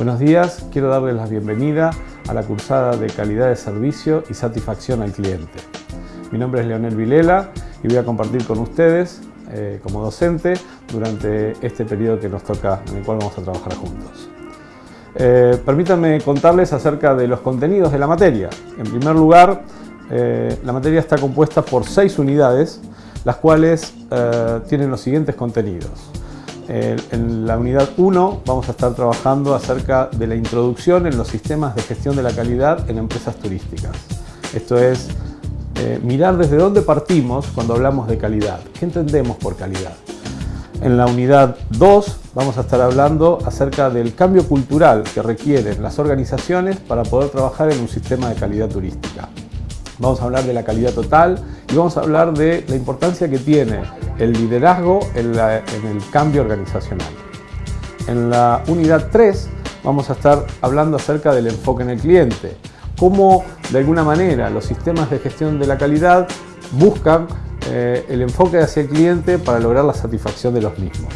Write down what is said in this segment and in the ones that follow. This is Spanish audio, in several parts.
Buenos días, quiero darles la bienvenida a la cursada de calidad de servicio y satisfacción al cliente. Mi nombre es Leonel Vilela y voy a compartir con ustedes eh, como docente durante este periodo que nos toca, en el cual vamos a trabajar juntos. Eh, permítanme contarles acerca de los contenidos de la materia. En primer lugar, eh, la materia está compuesta por seis unidades, las cuales tienen los siguientes contenidos. En la unidad 1 vamos a estar trabajando acerca de la introducción en los sistemas de gestión de la calidad en empresas turísticas. Esto es eh, mirar desde dónde partimos cuando hablamos de calidad. ¿Qué entendemos por calidad? En la unidad 2 vamos a estar hablando acerca del cambio cultural que requieren las organizaciones para poder trabajar en un sistema de calidad turística. Vamos a hablar de la calidad total y vamos a hablar de la importancia que tiene el liderazgo en, el cambio organizacional. En la unidad 3 vamos a estar hablando acerca del enfoque en el cliente, cómo de alguna manera los sistemas de gestión de la calidad buscan eh, el enfoque hacia el cliente para lograr la satisfacción de los mismos.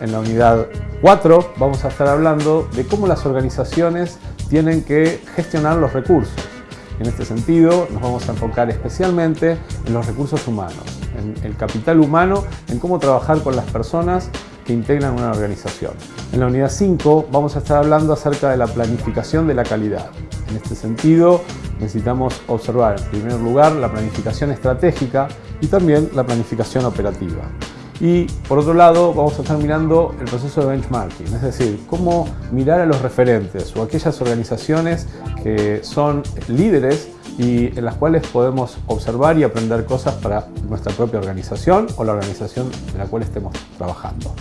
En la unidad 4 vamos a estar hablando de cómo las organizaciones tienen que gestionar los recursos en este sentido, nos vamos a enfocar especialmente en los recursos humanos, en el capital humano, en cómo trabajar con las personas que integran una organización. En la unidad 5 vamos a estar hablando acerca de la planificación de la calidad. En este sentido, necesitamos observar en primer lugar la planificación estratégica y también la planificación operativa. Y por otro lado vamos a estar mirando el proceso de benchmarking, es decir, cómo mirar a los referentes o aquellas organizaciones que son líderes y en las cuales podemos observar y aprender cosas para nuestra propia organización o la organización en la cual estemos trabajando.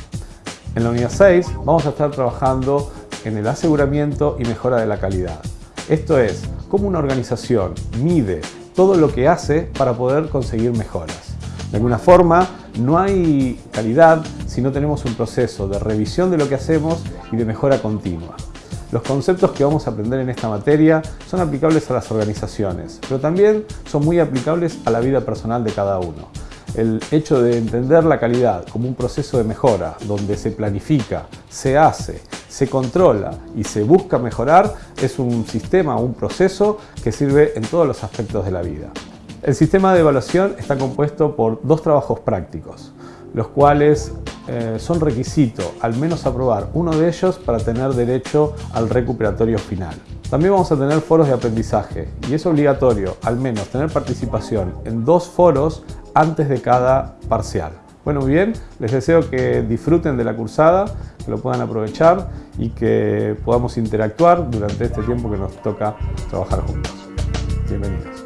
En la unidad 6 vamos a estar trabajando en el aseguramiento y mejora de la calidad. Esto es, cómo una organización mide todo lo que hace para poder conseguir mejoras. De alguna forma, no hay calidad si no tenemos un proceso de revisión de lo que hacemos y de mejora continua. Los conceptos que vamos a aprender en esta materia son aplicables a las organizaciones, pero también son muy aplicables a la vida personal de cada uno. El hecho de entender la calidad como un proceso de mejora, donde se planifica, se hace, se controla y se busca mejorar, es un sistema, un proceso que sirve en todos los aspectos de la vida. El sistema de evaluación está compuesto por dos trabajos prácticos, los cuales eh, son requisito al menos aprobar uno de ellos para tener derecho al recuperatorio final. También vamos a tener foros de aprendizaje y es obligatorio al menos tener participación en dos foros antes de cada parcial. Bueno, bien, les deseo que disfruten de la cursada, que lo puedan aprovechar y que podamos interactuar durante este tiempo que nos toca trabajar juntos. Bienvenidos.